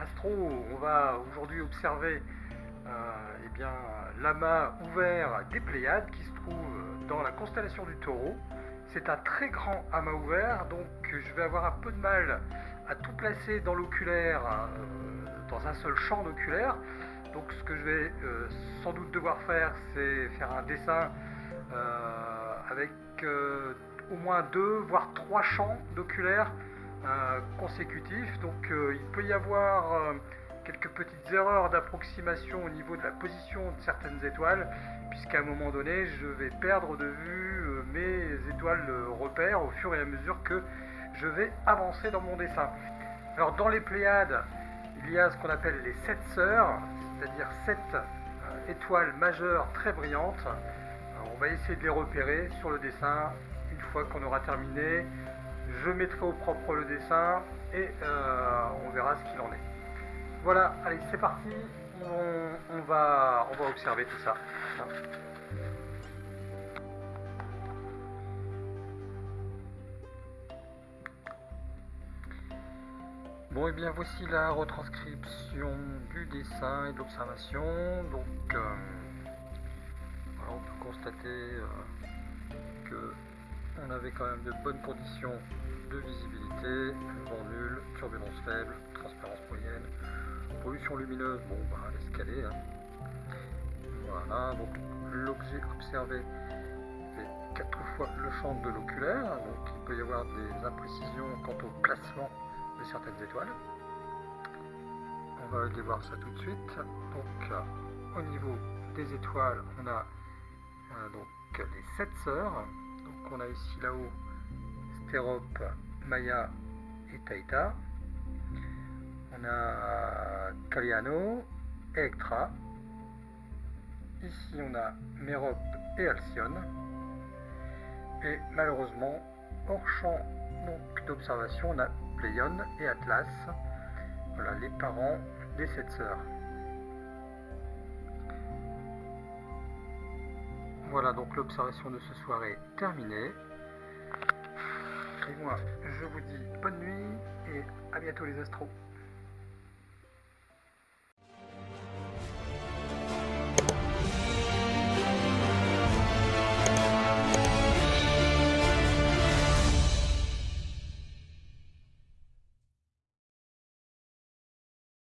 astro, on va aujourd'hui observer euh, eh bien, l'amas ouvert des Pléiades qui se trouve dans la constellation du taureau. C'est un très grand amas ouvert, donc je vais avoir un peu de mal à tout placer dans l'oculaire, euh, dans un seul champ d'oculaire. Donc ce que je vais euh, sans doute devoir faire, c'est faire un dessin avec au moins deux, voire trois champs d'oculaire euh, consécutifs. Donc euh, il peut y avoir euh, quelques petites erreurs d'approximation au niveau de la position de certaines étoiles, puisqu'à un moment donné, je vais perdre de vue mes étoiles repères au fur et à mesure que je vais avancer dans mon dessin. Alors dans les Pléiades, il y a ce qu'on appelle les sept sœurs, c'est-à-dire sept étoiles majeures très brillantes. on va essayer de les repérer sur le dessin une fois qu'on aura terminé je mettrai au propre le dessin et euh, on verra ce qu'il en est. Voilà, allez, c'est parti. On, va, on va observer tout ça. Bon, et eh bien voici la retranscription du dessin et de l'observation. Donc, euh, on peut constater euh, que on avait quand même de bonnes conditions de visibilité, vent nul, turbulence faible, transparence moyenne, pollution lumineuse, bon bah. Hein. Voilà, donc l'objet observé fait quatre fois le champ de l'oculaire, donc il peut y avoir des imprécisions quant au placement de certaines étoiles. On va aller voir ça tout de suite. Donc au niveau des étoiles, on a euh, les sept sœurs on a ici là-haut Stérope, Maya et Taïta. On a Caliano, Electra. Ici on a Mérope et Alcyone. Et malheureusement, hors champ d'observation, on a Pléion et Atlas. Voilà les parents des sept sœurs. Voilà donc l'observation de ce soir est terminée. Et moi, je vous dis bonne nuit et à bientôt les astros.